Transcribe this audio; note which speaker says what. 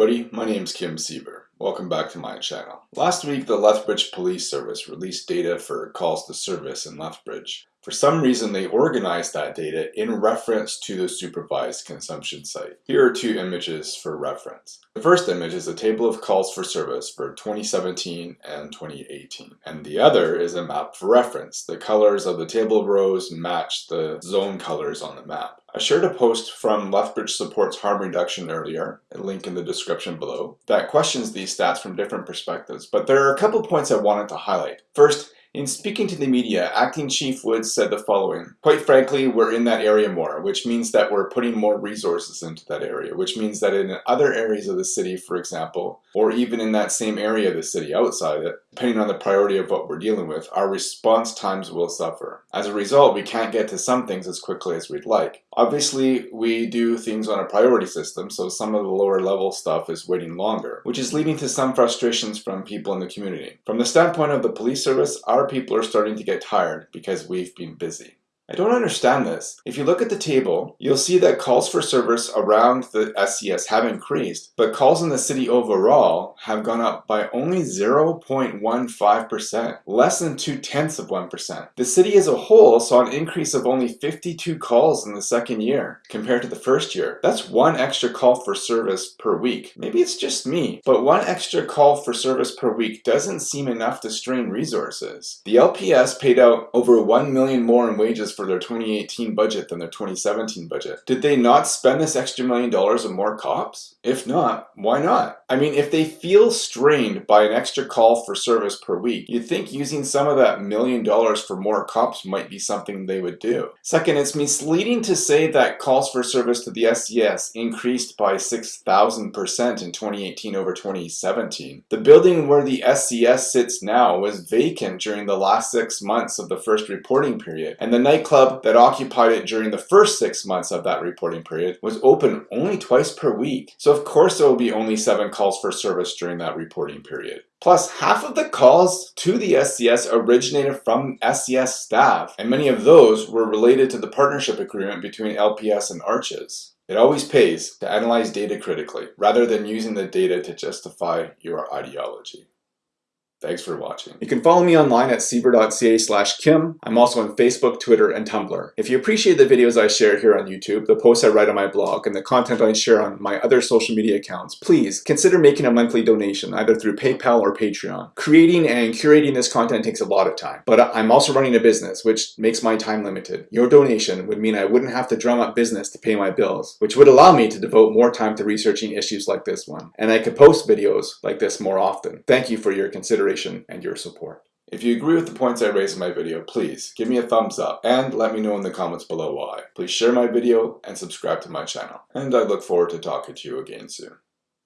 Speaker 1: everybody, my name is Kim Siever. Welcome back to my channel. Last week, the Lethbridge Police Service released data for calls to service in Lethbridge. For some reason, they organized that data in reference to the supervised consumption site. Here are two images for reference. The first image is a table of calls for service for 2017 and 2018. And the other is a map for reference. The colors of the table rows match the zone colors on the map. I shared a post from Lethbridge Supports Harm Reduction earlier, a link in the description below, that questions these stats from different perspectives, but there are a couple points I wanted to highlight. First, in speaking to the media, Acting Chief Woods said the following, Quite frankly, we're in that area more, which means that we're putting more resources into that area, which means that in other areas of the city, for example, or even in that same area of the city outside it, depending on the priority of what we're dealing with, our response times will suffer. As a result, we can't get to some things as quickly as we'd like. Obviously, we do things on a priority system, so some of the lower level stuff is waiting longer, which is leading to some frustrations from people in the community. From the standpoint of the police service, our people are starting to get tired because we've been busy. I don't understand this. If you look at the table, you'll see that calls for service around the SCS have increased, but calls in the city overall have gone up by only 0.15%, less than 2 tenths of 1%. The city as a whole saw an increase of only 52 calls in the second year compared to the first year. That's one extra call for service per week. Maybe it's just me, but one extra call for service per week doesn't seem enough to strain resources. The LPS paid out over 1 million more in wages for their 2018 budget than their 2017 budget. Did they not spend this extra million dollars on more cops? If not, why not? I mean, if they feel strained by an extra call for service per week, you'd think using some of that million dollars for more cops might be something they would do. Second, it's misleading to say that calls for service to the SCS increased by 6,000% in 2018 over 2017. The building where the SCS sits now was vacant during the last six months of the first reporting period, and the night club that occupied it during the first six months of that reporting period was open only twice per week. So of course there will be only seven calls for service during that reporting period. Plus, half of the calls to the SCS originated from SCS staff, and many of those were related to the partnership agreement between LPS and Arches. It always pays to analyze data critically, rather than using the data to justify your ideology. Thanks for watching. You can follow me online at siever.ca slash kim. I'm also on Facebook, Twitter, and Tumblr. If you appreciate the videos I share here on YouTube, the posts I write on my blog, and the content I share on my other social media accounts, please consider making a monthly donation either through PayPal or Patreon. Creating and curating this content takes a lot of time, but I'm also running a business, which makes my time limited. Your donation would mean I wouldn't have to drum up business to pay my bills, which would allow me to devote more time to researching issues like this one, and I could post videos like this more often. Thank you for your consideration consideration and your support. If you agree with the points I raised in my video, please give me a thumbs up and let me know in the comments below why. Please share my video and subscribe to my channel. And I look forward to talking to you again soon.